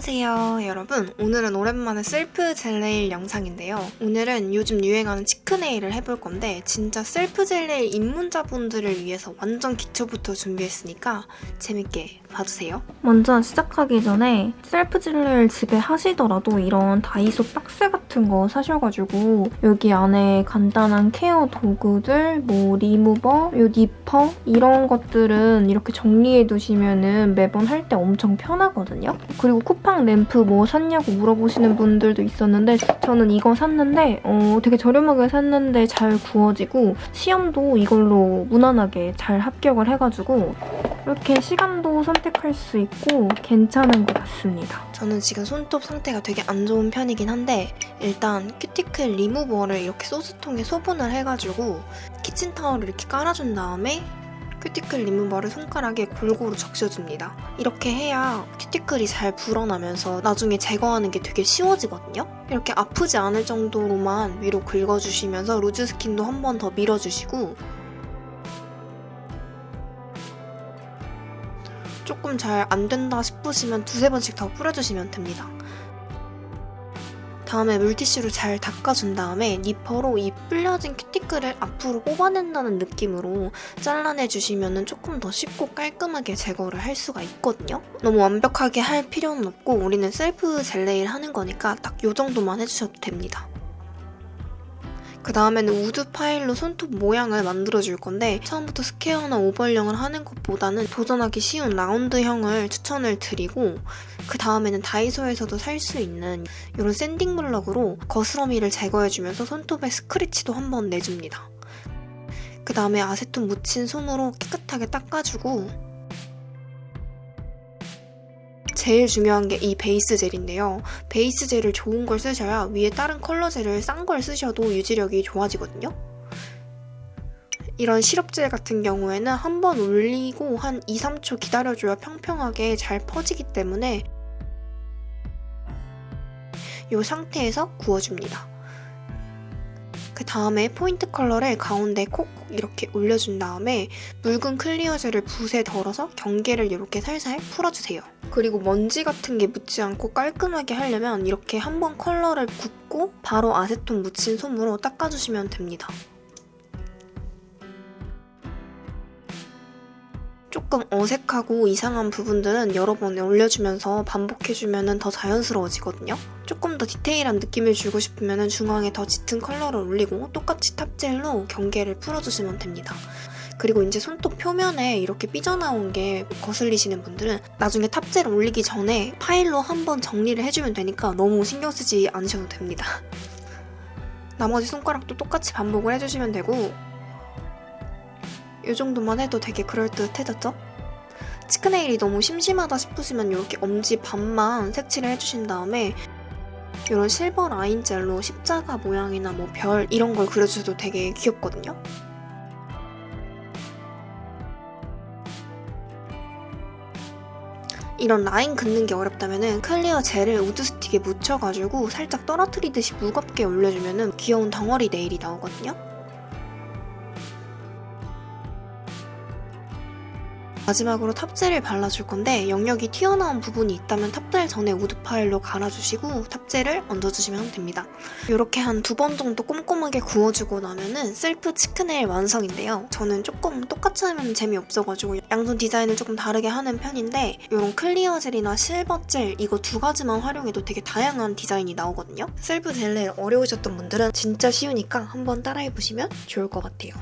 안녕하세요 여러분. 오늘은 오랜만에 셀프 젤네일 영상인데요. 오늘은 요즘 유행하는 치크네일을 해볼 건데 진짜 셀프 젤네일 입문자분들을 위해서 완전 기초부터 준비했으니까 재밌게 봐주세요. 먼저 시작하기 전에 셀프 젤네일 집에 하시더라도 이런 다이소 박스 같은 거 사셔가지고 여기 안에 간단한 케어 도구들 뭐 리무버, 요 니퍼 이런 것들은 이렇게 정리해 두시면 매번 할 때 엄청 편하거든요. 그리고 쿠팡 램프 뭐 샀냐고 물어보시는 분들도 있었는데 저는 이거 샀는데 어, 되게 저렴하게 샀는데 잘 구워지고 시험도 이걸로 무난하게 잘 합격을 해가지고 이렇게 시간도 선택할 수 있고 괜찮은 것 같습니다. 저는 지금 손톱 상태가 되게 안 좋은 편이긴 한데 일단 큐티클 리무버를 이렇게 소스통에 소분을 해가지고 키친타월을 이렇게 깔아준 다음에 큐티클 리무버를 손가락에 골고루 적셔줍니다. 이렇게 해야 큐티클이 잘 불어나면서 나중에 제거하는 게 되게 쉬워지거든요. 이렇게 아프지 않을 정도로만 위로 긁어주시면서 loose skin도 한 번 더 밀어주시고 조금 잘 안 된다 싶으시면 두세 번씩 더 뿌려주시면 됩니다. 다음에 물티슈로 잘 닦아준 다음에 니퍼로 이 불려진 큐티클을 앞으로 뽑아낸다는 느낌으로 잘라내주시면 조금 더 쉽고 깔끔하게 제거를 할 수가 있거든요. 너무 완벽하게 할 필요는 없고 우리는 셀프 젤네일 하는 거니까 딱 이 정도만 해주셔도 됩니다. 그 다음에는 wood file로 손톱 모양을 만들어줄 건데 처음부터 square나 oval형을 하는 것보다는 도전하기 쉬운 라운드형을 추천을 드리고 그 다음에는 다이소에서도 살 수 있는 이런 sanding block으로 거스러미를 제거해주면서 손톱에 스크래치도 한번 내줍니다. 그 다음에 아세톤 묻힌 솜으로 깨끗하게 닦아주고 제일 중요한 게 이 베이스 젤인데요. 베이스 젤을 좋은 걸 쓰셔야 위에 다른 컬러 젤을 싼 걸 쓰셔도 유지력이 좋아지거든요. 이런 시럽젤 같은 경우에는 한 번 올리고 한 2, 3초 기다려줘야 평평하게 잘 퍼지기 때문에 이 상태에서 구워줍니다. 그 다음에 포인트 컬러를 가운데 콕콕 이렇게 올려준 다음에 묽은 clear 젤을 붓에 덜어서 경계를 이렇게 살살 풀어주세요. 그리고 먼지 같은 게 묻지 않고 깔끔하게 하려면 이렇게 한번 컬러를 굽고 바로 아세톤 묻힌 솜으로 닦아주시면 됩니다. 조금 어색하고 이상한 부분들은 여러 번 올려주면서 반복해주면 더 자연스러워지거든요. 조금 더 디테일한 느낌을 주고 싶으면 중앙에 더 짙은 컬러를 올리고 똑같이 top gel로 경계를 풀어주시면 됩니다. 그리고 이제 손톱 표면에 이렇게 삐져나온 게 거슬리시는 분들은 나중에 top gel 올리기 전에 파일로 한번 정리를 해주면 되니까 너무 신경 쓰지 않으셔도 됩니다. 나머지 손가락도 똑같이 반복을 해주시면 되고 이 정도만 해도 되게 그럴듯해졌죠? cheek nail이 너무 심심하다 싶으시면 이렇게 엄지 반만 색칠을 해주신 다음에 이런 silver line gel로 십자가 모양이나 뭐 별 이런 걸 그려주셔도 되게 귀엽거든요? 이런 라인 긋는 게 어렵다면 clear gel을 wood stick에 묻혀가지고 살짝 떨어뜨리듯이 무겁게 올려주면 귀여운 덩어리 nail이 나오거든요? 마지막으로 top gel을 발라줄 건데 영역이 튀어나온 부분이 있다면 top gel 전에 wood file로 갈아주시고 top gel을 얹어주시면 됩니다. 이렇게 한 두 번 정도 꼼꼼하게 구워주고 나면은 self cheek nail 완성인데요. 저는 조금 똑같이 하면 재미없어가지고 양손 디자인을 조금 다르게 하는 편인데 이런 clear gel이나 silver gel 이거 두 가지만 활용해도 되게 다양한 디자인이 나오거든요. self gel nail 어려우셨던 분들은 진짜 쉬우니까 한번 따라해보시면 좋을 것 같아요.